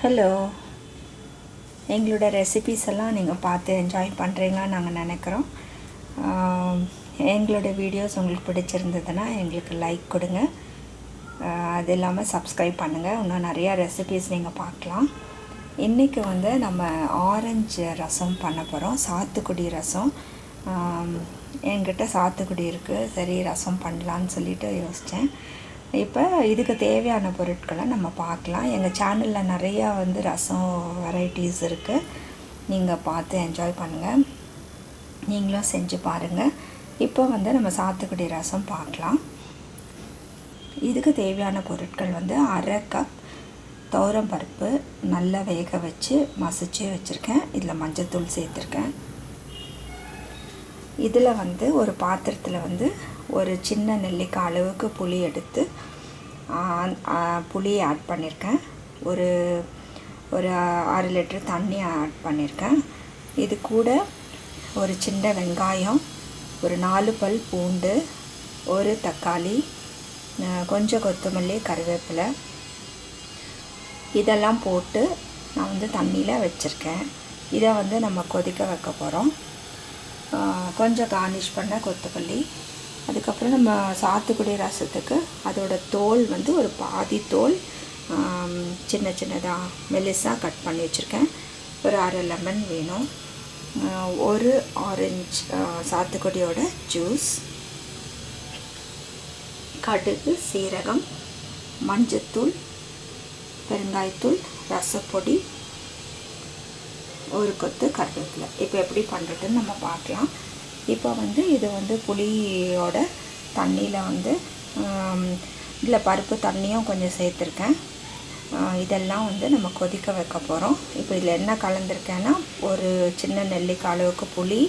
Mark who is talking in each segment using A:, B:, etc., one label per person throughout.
A: Hello எங்களோட recipes எல்லாம் நீங்கள் பார்த்து என்ஜாய் பண்ணுறீங்களான்னு நாங்கள் நினைக்கிறோம். எங்களோட வீடியோஸ் உங்களுக்கு பிடிச்சிருந்ததுன்னா எங்களுக்கு லைக் கொடுங்க. அது இல்லாமல் சப்ஸ்கிரைப் பண்ணுங்கள் இன்னும் நிறையா ரெசிபீஸ் நீங்கள் பார்க்கலாம். இன்றைக்கி வந்து நம்ம ஆரஞ்சு ரசம் பண்ண போகிறோம் சாத்துக்குடி ரசம். என்கிட்ட சாத்துக்குடி இருக்குது சரி ரசம் பண்ணலான்னு சொல்லிட்டு யோசித்தேன் இப்போ இதுக்கு தேவையான பொருட்களை நம்ம பார்க்கலாம். எங்கள் சேனலில் நிறையா வந்து ரசம் வெரைட்டிஸ் இருக்குது நீங்கள் பார்த்து என்ஜாய் பண்ணுங்கள் நீங்களும் செஞ்சு பாருங்கள் இப்போ வந்து நம்ம சாத்துக்குடி ரசம் பார்க்கலாம். இதுக்கு தேவையான பொருட்கள் வந்து அரை கப் துவரம் பருப்பு நல்லா வேக வச்சு மசிச்சு வச்சுருக்கேன். இதில் மஞ்சத்தூள் சேர்த்துருக்கேன். இதில் வந்து ஒரு பாத்திரத்தில் வந்து ஒரு சின்ன நெல்லிக்காய் அளவுக்கு புளி எடுத்து புளியை ஆட் பண்ணியிருக்கேன் ஒரு ஒரு ஆறு லிட்டர் தண்ணி ஆட் பண்ணியிருக்கேன் இது கூட ஒரு சின்ன வெங்காயம் ஒரு நாலு பல் பூண்டு ஒரு தக்காளி கொஞ்சம் கொத்தமல்லி கருவேப்பிலை. இதெல்லாம் போட்டு நான் வந்து தண்ணியில் வச்சுருக்கேன். இதை வந்து நம்ம கொதிக்க வைக்க போகிறோம் கொஞ்சம் கார்னிஷ் பண்ண கொத்தமல்லி அதுக்கப்புறம் நம்ம சாத்துக்குடி ரசத்துக்கு அதோட தோல் வந்து ஒரு பாதி தோல் சின்ன சின்னதாக மெலிசாக கட் பண்ணி வச்சுருக்கேன். ஒரு அரை லெமன் வேணும். ஒரு ஆரஞ்சு சாத்துக்குடியோட ஜூஸ் கடுகு சீரகம் மஞ்சத்தூள் பெருங்காயத்தூள் ரசப்பொடி ஒரு கொத்து கருவேப்பிலை. இப்போ எப்படி பண்ணுறதுன்னு நம்ம பார்க்கலாம். இப்போ வந்து இது வந்து புளியோட தண்ணியில் வந்து இதில் பருப்பு தண்ணியும் கொஞ்சம் சேர்த்துருக்கேன். இதெல்லாம் வந்து நம்ம கொதிக்க வைக்க போகிறோம் இப்போ இதில் என்ன கலந்துருக்கேன்னா ஒரு சின்ன நெல்லிக்காய் அளவுக்கு புளி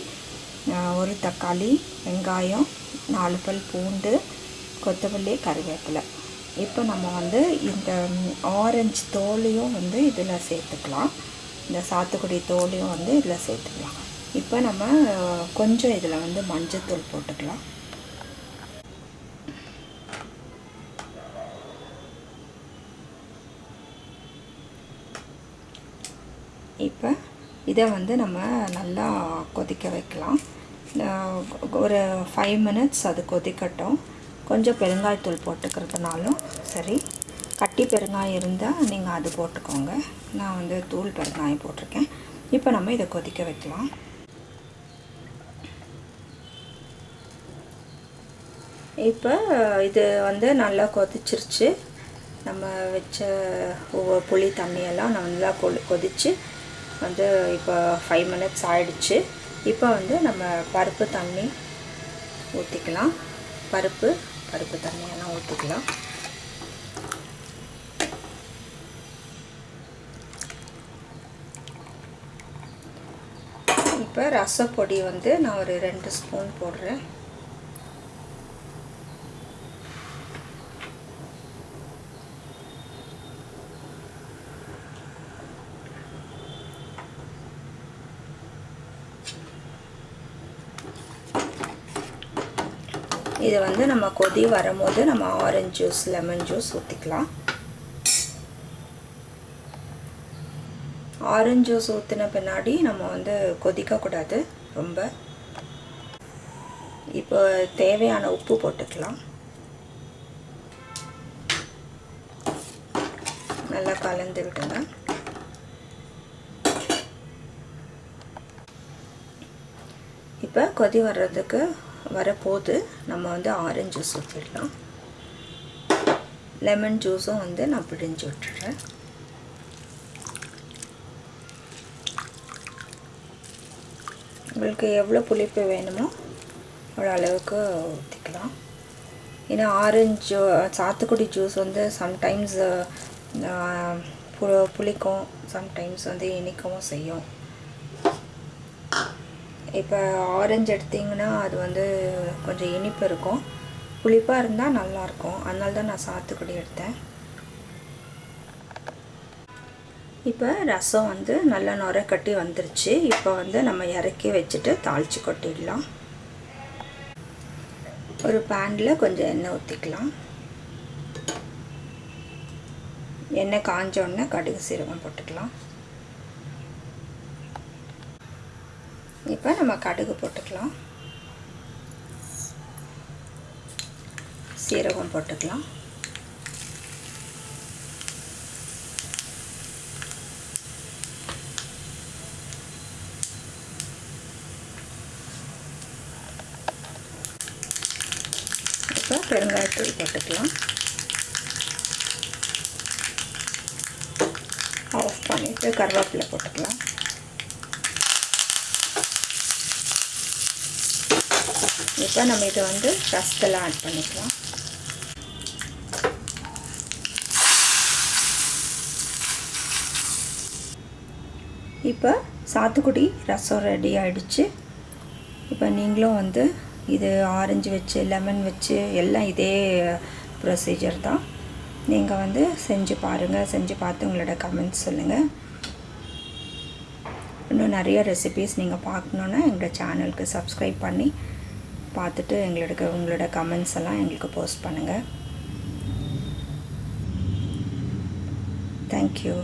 A: ஒரு தக்காளி வெங்காயம் நாலு பல் பூண்டு கொத்தமல்லி கருவேப்பிலை. இப்போ நம்ம வந்து இந்த ஆரஞ்சு தோலையும் வந்து இதில் சேர்த்துக்கலாம். இந்த சாத்துக்குடி தோலையும் வந்து இதில் சேர்த்துக்கலாம். இப்போ நம்ம கொஞ்சம் இதில் வந்து மஞ்சத்தூள் போட்டுக்கலாம். இப்போ இதை வந்து நம்ம நல்லா கொதிக்க வைக்கலாம். ஒரு ஃபைவ் மினிட்ஸ் அது கொதிக்கட்டும். கொஞ்சம் பெருங்காயத்தூள் போட்டுக்கிறதுனாலும் சரி. கட்டி பெருங்காயம் இருந்தால் நீங்கள் அது போட்டுக்கோங்க. நான் வந்து தூள் பெருங்காயம் போட்டிருக்கேன். இப்போ நம்ம இதை கொதிக்க வைக்கலாம். இப்போ இது வந்து நல்லா கொதிச்சிருச்சு. நம்ம வச்ச ஒவ்வொரு புளி தண்ணியெல்லாம் நல்லா கொதி கொதித்து வந்து இப்போ ஃபைவ் மினிட்ஸ் ஆயிடுச்சு. இப்போ வந்து நம்ம பருப்பு தண்ணி ஊற்றிக்கலாம் பருப்பு பருப்பு தண்ணியெல்லாம் ஊற்றிக்கலாம் இப்போ ரசப்பொடி வந்து நான் ஒரு ரெண்டு ஸ்பூன் போடுறேன். இது வந்து நம்ம கொதி வரும்போது நம்ம ஆரஞ்சு ஜூஸ் லெமன் ஜூஸ் ஊற்றிக்கலாம் ஆரஞ்சு ஜூஸ் ஊற்றின பின்னாடி நம்ம வந்து கொதிக்கக்கூடாது ரொம்ப. இப்போ தேவையான உப்பு போட்டுக்கலாம். நல்லா கலந்து விடுங்க. இப்போ கொதி வர்றதுக்கு வரப்போது நம்ம வந்து ஆரஞ்சு ஜூஸ் ஊற்றிடலாம் லெமன் ஜூஸும் வந்து நான் பிழிஞ்சு விட்டுறேன் உங்களுக்கு எவ்வளோ புளிப்பு வேணுமோ அவ்வளோ அளவுக்கு ஊற்றிக்கலாம் ஏன்னா ஆரஞ்சு சாத்துக்குடி ஜூஸ் வந்து சம்டைம்ஸ் பு புளிக்கும் சம்டைம்ஸ் வந்து இனிக்கவும் செய்யும். இப்போ ஆரஞ்சு எடுத்திங்கன்னா அது வந்து கொஞ்சம் இனிப்பு இருக்கும். புளிப்பாக இருந்தால் நல்லாயிருக்கும் அதனால தான் நான் சாத்துக்குடி எடுத்தேன். இப்போ ரசம் வந்து நல்லா நுரை கட்டி வந்துருச்சு. இப்போ வந்து நம்ம இறக்கி வச்சுட்டு தாளித்து கொட்டிடலாம். ஒரு பேனில் கொஞ்சம் எண்ணெய் ஊற்றிக்கலாம் எண்ணெய் காஞ்ச உடனே கடுகு சீரகம் போட்டுக்கலாம். இப்போ நம்ம கடுகு போட்டுக்கலாம். சீரகம் போட்டுக்கலாம். இப்போ பெருங்காயத்தூள் போட்டுக்கலாம். ஆஃப் பண்ணிவிட்டு கருவேப்பிலை போட்டுக்கலாம். இப்போ நம்ம இதை வந்து ரசத்தில் ஆட் பண்ணிக்கலாம். இப்போ சாத்துக்குடி ரசம் ரெடி ஆகிடுச்சு இப்போ நீங்களும் வந்து இது ஆரஞ்சு வச்சு லெமன் வச்சு எல்லாம் இதே ப்ரொசீஜர் தான். நீங்கள் வந்து செஞ்சு பாருங்கள் செஞ்சு பார்த்து உங்களோட கமெண்ட்ஸ் சொல்லுங்கள் இன்னும் நிறைய ரெசிபீஸ் நீங்கள் பார்க்கணுன்னா எங்களோட சேனலுக்கு சப்ஸ்கிரைப் பண்ணி பார்த்துட்டு எங்களுக்கு உங்களோட கமெண்ட்ஸ் எல்லாம் எங்களுக்கு போஸ்ட் பண்ணுங்கள் தேங்க்யூ